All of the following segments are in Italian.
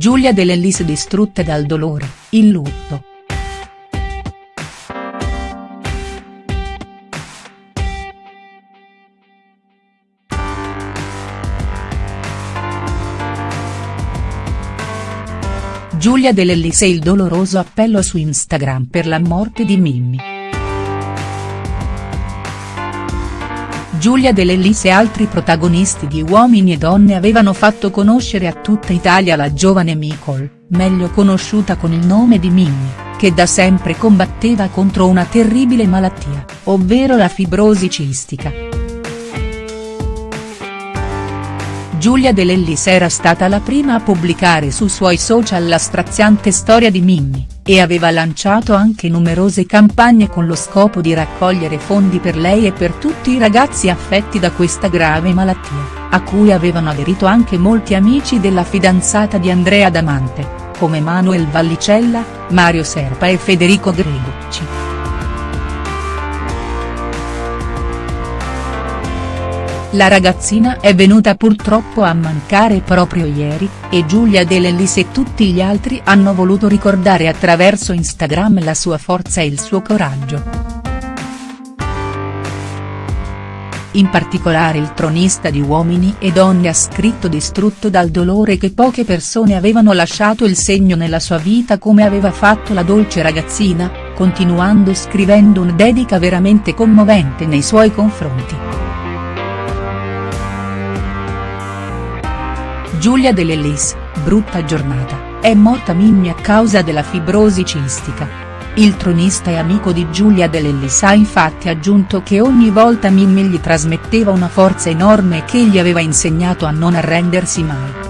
Giulia Dell'Ellis distrutte dal dolore, il lutto. Giulia Dell'Ellis e il doloroso appello su Instagram per la morte di Mimmi. Giulia Dell'Ellis e altri protagonisti di Uomini e Donne avevano fatto conoscere a tutta Italia la giovane Micol, meglio conosciuta con il nome di Mimmi, che da sempre combatteva contro una terribile malattia, ovvero la fibrosi cistica. Giulia Dell'Ellis era stata la prima a pubblicare sui suoi social la straziante storia di Mimmi, e aveva lanciato anche numerose campagne con lo scopo di raccogliere fondi per lei e per tutti i ragazzi affetti da questa grave malattia, a cui avevano aderito anche molti amici della fidanzata di Andrea Damante, come Manuel Vallicella, Mario Serpa e Federico Gregucci. La ragazzina è venuta purtroppo a mancare proprio ieri, e Giulia Dell'Ellis e tutti gli altri hanno voluto ricordare attraverso Instagram la sua forza e il suo coraggio. In particolare il tronista di Uomini e Donne ha scritto distrutto dal dolore che poche persone avevano lasciato il segno nella sua vita come aveva fatto la dolce ragazzina, continuando scrivendo una dedica veramente commovente nei suoi confronti. Giulia Dell'Ellis, brutta giornata, è morta Mimmi a causa della fibrosi cistica. Il tronista e amico di Giulia Dell'Ellis ha infatti aggiunto che ogni volta Mimmi gli trasmetteva una forza enorme che gli aveva insegnato a non arrendersi mai.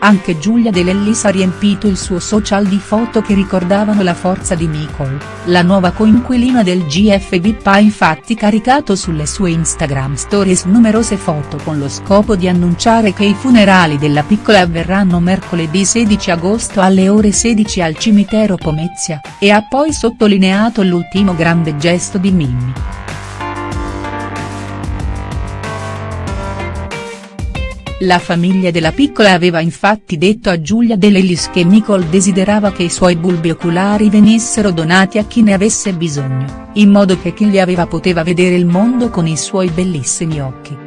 Anche Giulia Dell'Ellis ha riempito il suo social di foto che ricordavano la forza di Nicole, la nuova coinquilina del GFVP ha infatti caricato sulle sue Instagram stories numerose foto con lo scopo di annunciare che i funerali della piccola avverranno mercoledì 16 agosto alle ore 16 al cimitero Pomezia, e ha poi sottolineato l'ultimo grande gesto di Mimmi. La famiglia della piccola aveva infatti detto a Giulia Dell'Ellis che Nicole desiderava che i suoi bulbi oculari venissero donati a chi ne avesse bisogno, in modo che chi li aveva poteva vedere il mondo con i suoi bellissimi occhi.